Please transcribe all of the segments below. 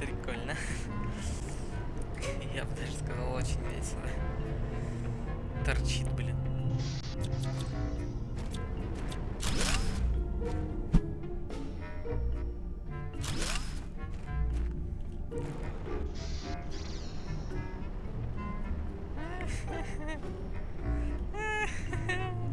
Прикольно. Я бы даже сказал, очень весело. Торчит, блин. Ой.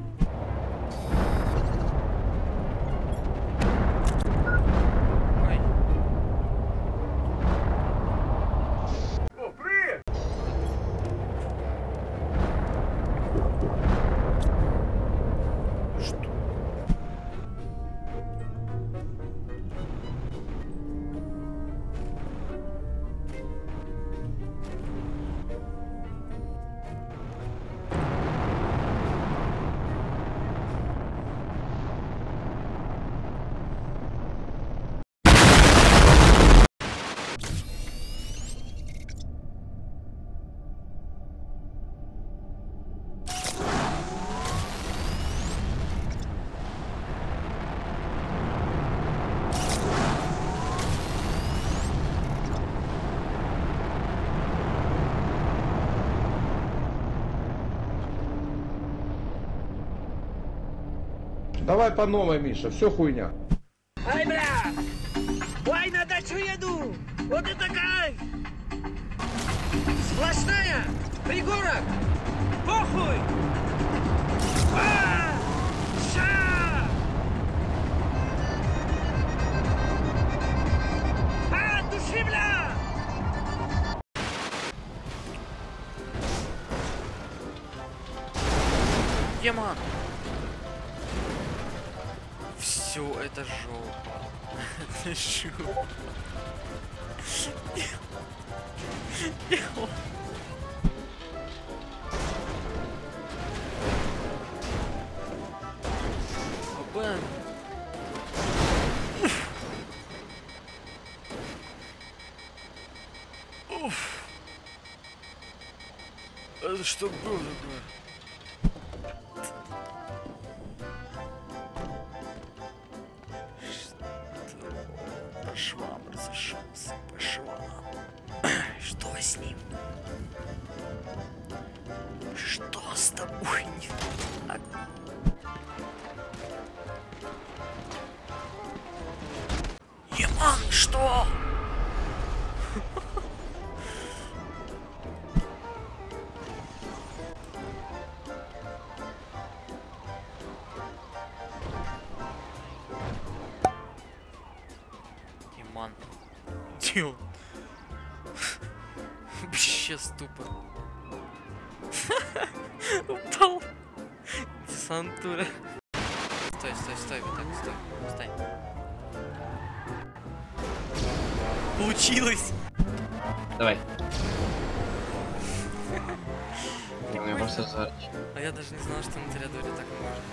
Давай по новой, Миша, все хуйня. Ай, бля! Ой, на дачу еду! Вот это кайф! Сплошная! Пригорок! Похуй! А! Ша! А, души, бля! Ема! Все, это жопа. Это жопа. Бэм. Уф. Это что было такое? Разошелся, по швам. Что с ним? Что с тобой не так? Еман, что? Он? Вообще ступор. Упал. Десантура. Стой, стой, стой, вот так, стой, стой. Получилось! Давай. Я просто зарч. А я даже не знал, что на Теодоре так можно.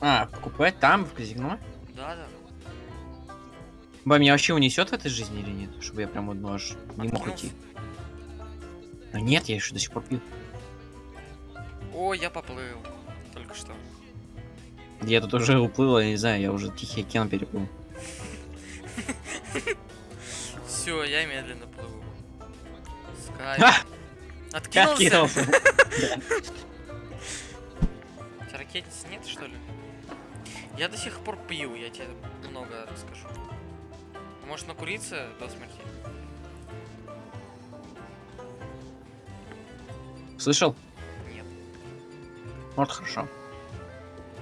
А, покупать там, в казино? Да, да. Ба, меня вообще унесет в этой жизни или нет? Чтобы я прям одно аж не мог Откинулся. идти. А нет, я еще до сих пор пью. О, я поплыл. Только что. Я тут уже уплыл, я не знаю, я уже Тихий океан переплыл. Все, я медленно плыву. Скай. Ха! Откинулся? Ракетницы нет, что ли? Я до сих пор пью, я тебе много расскажу. Может накуриться до смерти? Слышал? Нет. Вот хорошо.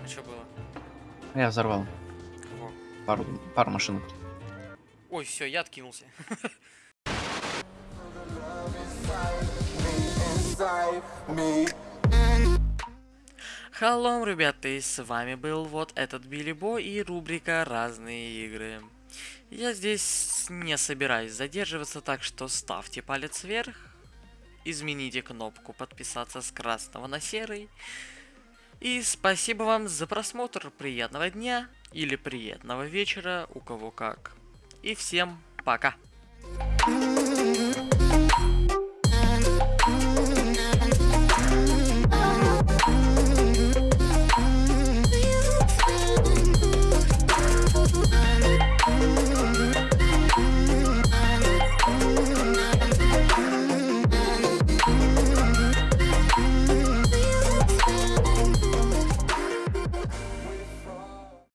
А что было? Я взорвал Кого? пару, пару машинок. Ой, все, я откинулся. Халлом, ребята, и с вами был вот этот Билли Бо и рубрика «Разные игры». Я здесь не собираюсь задерживаться, так что ставьте палец вверх, измените кнопку подписаться с красного на серый. И спасибо вам за просмотр, приятного дня или приятного вечера, у кого как. И всем пока!